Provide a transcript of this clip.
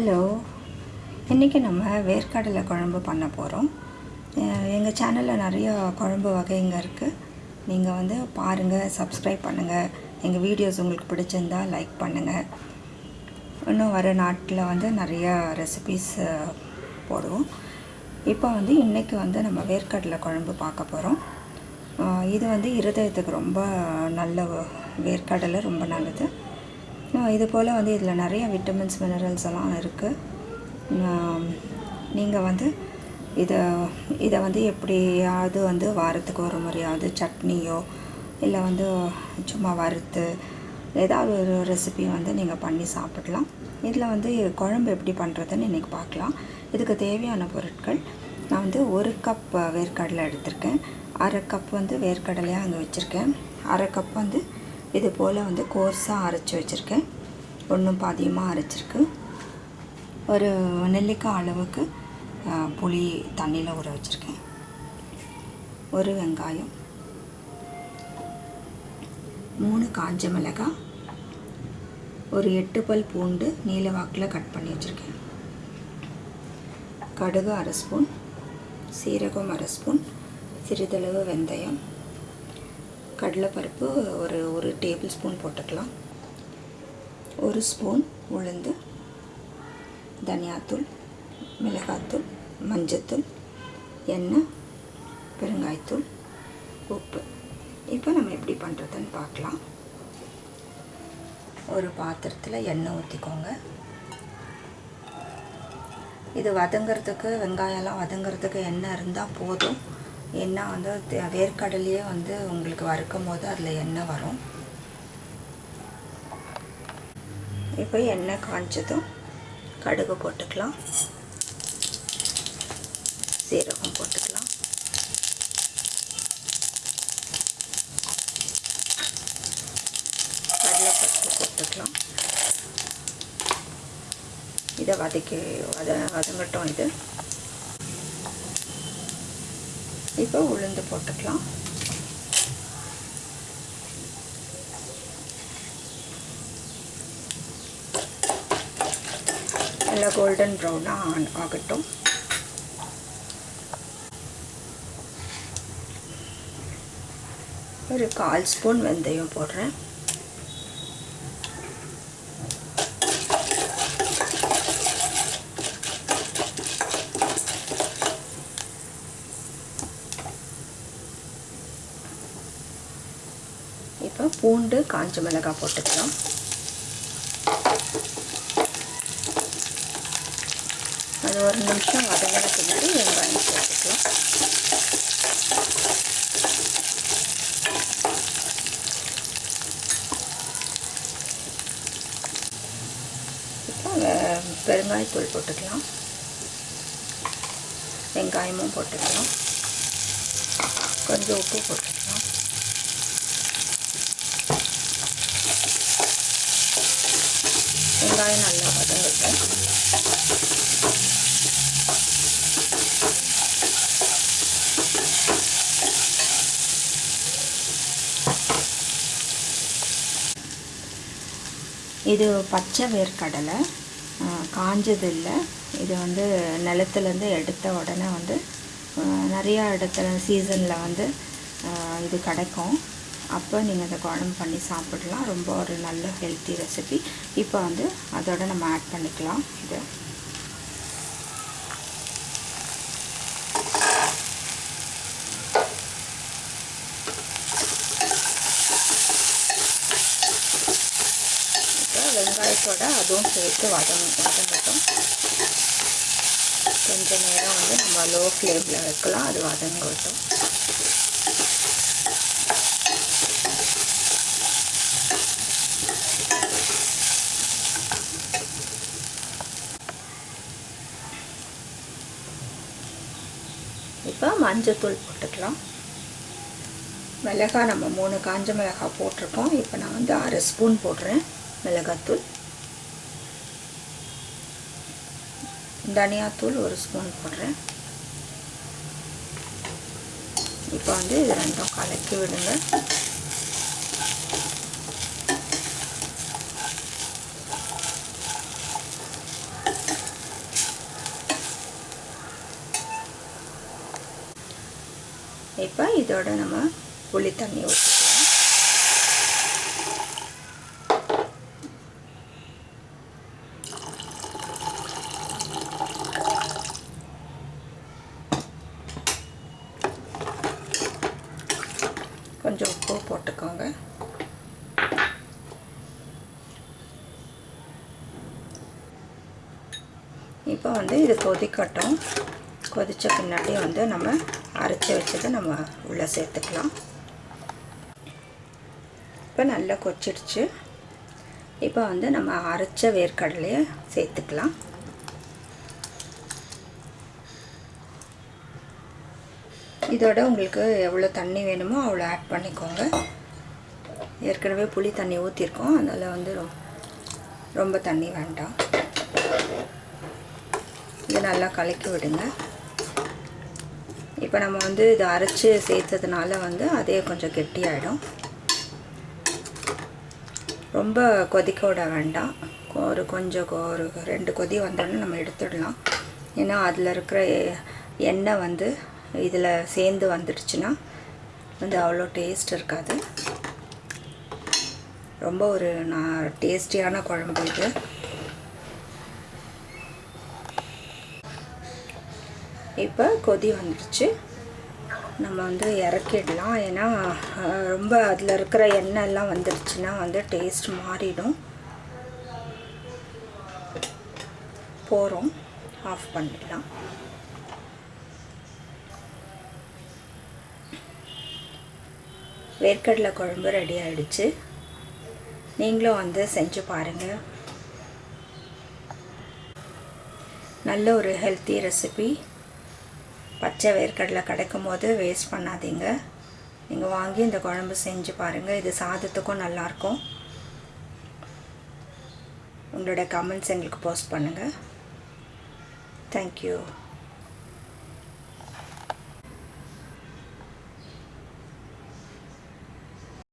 Hello. இன்றைக்கி நம்ம வேர்க்கடலை குழம்பு பண்ண போகிறோம் எங்கள் சேனலில் நிறைய குழம்பு வகைங்க இருக்குது நீங்கள் வந்து பாருங்கள் சப்ஸ்கிரைப் பண்ணுங்கள் எங்கள் வீடியோஸ் உங்களுக்கு பிடிச்சிருந்தா லைக் பண்ணுங்கள் இன்னும் வர நாட்டில் வந்து நிறைய ரெசிபீஸ் போடுவோம். இப்போ வந்து இன்றைக்கி வந்து நம்ம வேர்க்கடலை குழம்பு பார்க்க போகிறோம் இது வந்து இருதயத்துக்கு ரொம்ப நல்ல வேர்க்கடலை ரொம்ப நல்லது. இது போல் வந்து இதில் நிறைய விட்டமின்ஸ் மினரல்ஸ் எல்லாம் இருக்குது நீங்கள் வந்து இதை இதை வந்து எப்படியாவது வந்து வாரத்துக்கு ஒரு முறையாவது சட்னியோ இல்லை வந்து சும்மா வறுத்து ஏதாவது ஒரு ரெசிபி வந்து நீங்கள் பண்ணி சாப்பிடலாம். இதில் வந்து குழம்பு எப்படி பண்ணுறதுன்னு இன்றைக்கி பார்க்கலாம். இதுக்கு தேவையான பொருட்கள் நான் வந்து ஒரு கப் வேர்க்கடலை எடுத்திருக்கேன். அரை கப் வந்து வேர்க்கடலையாக அங்கே வச்சுருக்கேன். அரை கப் வந்து இது போல் வந்து கோர்ஸாக அரைச்சி வச்சுருக்கேன். ஒன்றும் பாதியமாக அரைச்சிருக்கு. ஒரு நெல்லிக்காய் அளவுக்கு புளி தண்ணியில் ஊற வச்சுருக்கேன். ஒரு வெங்காயம். மூணு காஞ்ச மிளகாய். ஒரு எட்டு பல் பூண்டு நீல வாக்கில் கட் பண்ணி வச்சுருக்கேன். கடுகு அரை ஸ்பூன் சீரகம் அரை ஸ்பூன் சிறிதளவு வெந்தயம். கடலைப்பருப்பு ஒரு ஒரு டேபிள் ஸ்பூன் போட்டுக்கலாம். ஒரு ஸ்பூன் உளுந்து தனியாத்தூள் மிளகாத்தூள் மஞ்சத்தூள் எண்ணெய் பெருங்காயத்தூள் உப்பு. இப்போ நம்ம எப்படி பண்ணுறதுன்னு பார்க்கலாம். ஒரு பாத்திரத்தில் எண்ணெய் ஊற்றிக்கோங்க இது வதங்கிறதுக்கு வெங்காயம்லாம் வதங்கிறதுக்கு எண்ணெய் இருந்தால் போதும். எண்ணெய் வந்து வேர்க்கடலையே வந்து உங்களுக்கு வறுக்கும் போது அதில் எண்ணெய் வரும். இப்போ எண்ணெய் காய்ச்சதும் கடுகு போட்டுக்கலாம். சீரகம் போட்டுக்கலாம். கடலைப்பருப்பு போட்டுக்கலாம். இதை வதக்கி வத வதங்கட்டும் இது. இப்போ உளுந்து போட்டுக்கலாம். நல்லா கோல்டன் ப்ரௌனாக ஆகட்டும். ஒரு கால் ஸ்பூன் வெந்தயம் போடுறேன். கொஞ்சம் பூண்டு காஞ்ச மிளகாய் போட்டுக்கலாம். அது ஒரு நிமிஷம் வதங்கிறதுக்கு முன்னாடி வெங்காயம் போட்டுக்கலாம். இப்போ பெருங்காயத்தூள் போட்டுக்கலாம். வெங்காயமும் போட்டுக்கலாம். கொஞ்சம் உப்பு போட்டுக்கலாம். வெங்காயம் நல்லா வதங்கட்டும். இது பச்சை வேர்க்கடலை காஞ்சது இல்லை இது வந்து நிலத்துலேருந்து எடுத்த உடனே வந்து நிறையா இடத்துல சீசனில் வந்து இது கிடைக்கும். அப்போ நீங்கள் அதை குழம்பு பண்ணி சாப்பிடலாம். ரொம்ப ஒரு நல்ல ஹெல்த்தி ரெசிபி இப்போ வந்து அதோட நம்ம ஆட் பண்ணிக்கலாம். இது. வெங்காயத்தோட அதுவும் சேர்த்து வதங்க வதங்கட்டும். கொஞ்ச நேரம் வந்து நம்ம லோ ஃப்ளேமில் வைக்கலாம். அது வதங்கட்டும். இப்போ மஞ்சத்தூள் போட்டுக்கலாம். மிளகாய் நம்ம மூணு காஞ்ச மிளகாய் போட்டிருக்கோம். இப்போ நான் வந்து அரை ஸ்பூன் போடுறேன் மிளகாத்தூள். தனியாத்தூள் ஒரு ஸ்பூன் போடுறேன். இப்போ வந்து இது ரெண்டும் கலக்கி விடுங்க. இப்போ இதோட நம்ம புளி தண்ணி ஊற்றிக்கலாம். கொஞ்சம் உப்பு போட்டுக்கோங்க. இப்போ வந்து இது கொதிக்கட்டும். கொதித்த பின்னாடி வந்து நம்ம அரைச்சி வச்சதை நம்ம உள்ளே சேர்த்துக்கலாம். இப்போ நல்லா கொச்சிடுச்சு. இப்போ வந்து நம்ம அரைச்ச வேர்க்கடலையை சேர்த்துக்கலாம். இதோட உங்களுக்கு எவ்வளோ தண்ணி வேணுமோ அவ்வளோ ஆட் பண்ணிக்கோங்க. ஏற்கனவே புளி தண்ணி ஊற்றிருக்கோம் அதனால் வந்து ரொம்ப தண்ணி வேண்டாம். இது நல்லா கலக்கி விடுங்க. இப்போ நம்ம வந்து இதை அரைச்சி சேர்த்ததுனால வந்து அதே கொஞ்சம் கெட்டியாயிடும். ரொம்ப கொதிக்க விட வேண்டாம். ஒரு கொஞ்சம் ஒரு ரெண்டு கொதி வந்தோடனே நம்ம எடுத்துடலாம். ஏன்னா அதில் இருக்கிற எண்ணெய் வந்து இதில் சேர்ந்து வந்துடுச்சுன்னா வந்து அவ்வளோ டேஸ்ட் இருக்காது. ரொம்ப ஒரு நான் டேஸ்டியான குழம்பு இது. இப்போ கொதி வந்துடுச்சு நம்ம வந்து இறக்கிடலாம். ஏன்னா ரொம்ப அதில் இருக்கிற எண்ணெய் எல்லாம் வந்துடுச்சுன்னா வந்து டேஸ்ட் மாறிடும். போகிறோம் ஆஃப் பண்ணிடலாம். வேர்க்கடலை குழம்பு ரெடி ஆகிடுச்சு நீங்களும் வந்து செஞ்சு பாருங்கள் நல்ல ஒரு ஹெல்த்தி ரெசிபி பச்சை வேர்க்கடலை கிடைக்கும் போது வேஸ்ட் பண்ணாதீங்க. நீங்கள் வாங்கி இந்த குழம்பு செஞ்சு பாருங்கள் இது சாதத்துக்கும் நல்லாயிருக்கும். உங்களோட கமெண்ட்ஸ் எங்களுக்கு போஸ்ட் பண்ணுங்கள் தேங்க்யூ